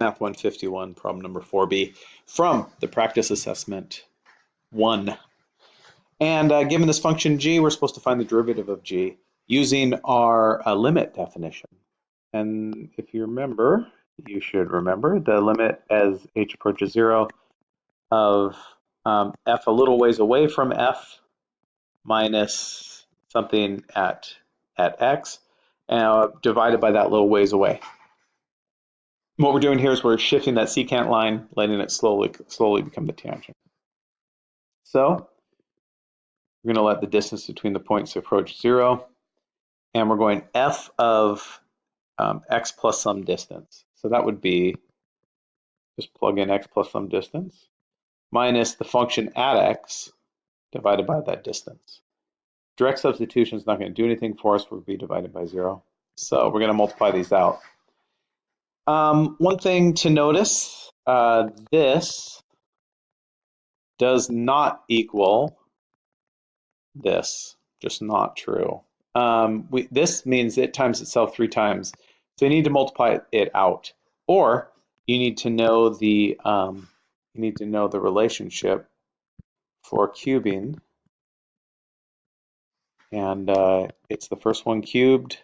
Math 151, problem number 4B from the practice assessment 1. And uh, given this function g, we're supposed to find the derivative of g using our uh, limit definition. And if you remember, you should remember the limit as h approaches 0 of um, f a little ways away from f minus something at, at x uh, divided by that little ways away what we're doing here is we're shifting that secant line, letting it slowly, slowly become the tangent. So we're going to let the distance between the points approach zero, and we're going f of um, x plus some distance. So that would be, just plug in x plus some distance, minus the function at x divided by that distance. Direct substitution is not going to do anything for us. We'll be divided by zero. So we're going to multiply these out. Um, one thing to notice, uh, this does not equal this, just not true. Um, we, this means it times itself three times. So you need to multiply it out. Or you need to know the um, you need to know the relationship for cubing. And uh, it's the first one cubed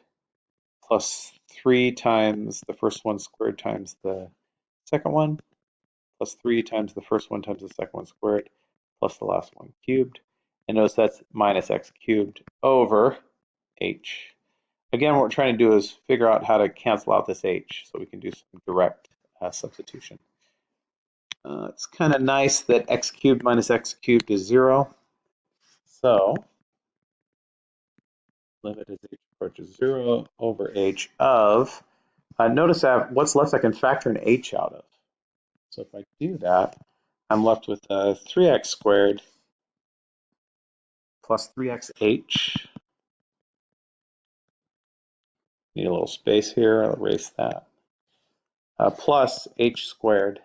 plus 3 times the first one squared times the second one, plus 3 times the first one times the second one squared, plus the last one cubed. And notice that's minus x cubed over h. Again, what we're trying to do is figure out how to cancel out this h so we can do some direct uh, substitution. Uh, it's kind of nice that x cubed minus x cubed is 0. So limit as h approaches 0 over h of, uh, notice that what's left I can factor an h out of. So if I do that, I'm left with uh, 3x squared plus 3xh. Need a little space here, I'll erase that. Uh, plus h squared.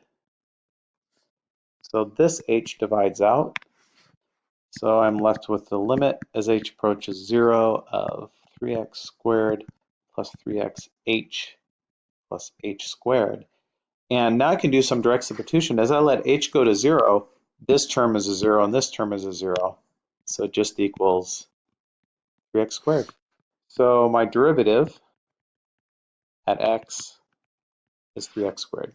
So this h divides out. So I'm left with the limit as h approaches 0 of 3x squared plus 3xh plus h squared. And now I can do some direct substitution. As I let h go to 0, this term is a 0 and this term is a 0. So it just equals 3x squared. So my derivative at x is 3x squared.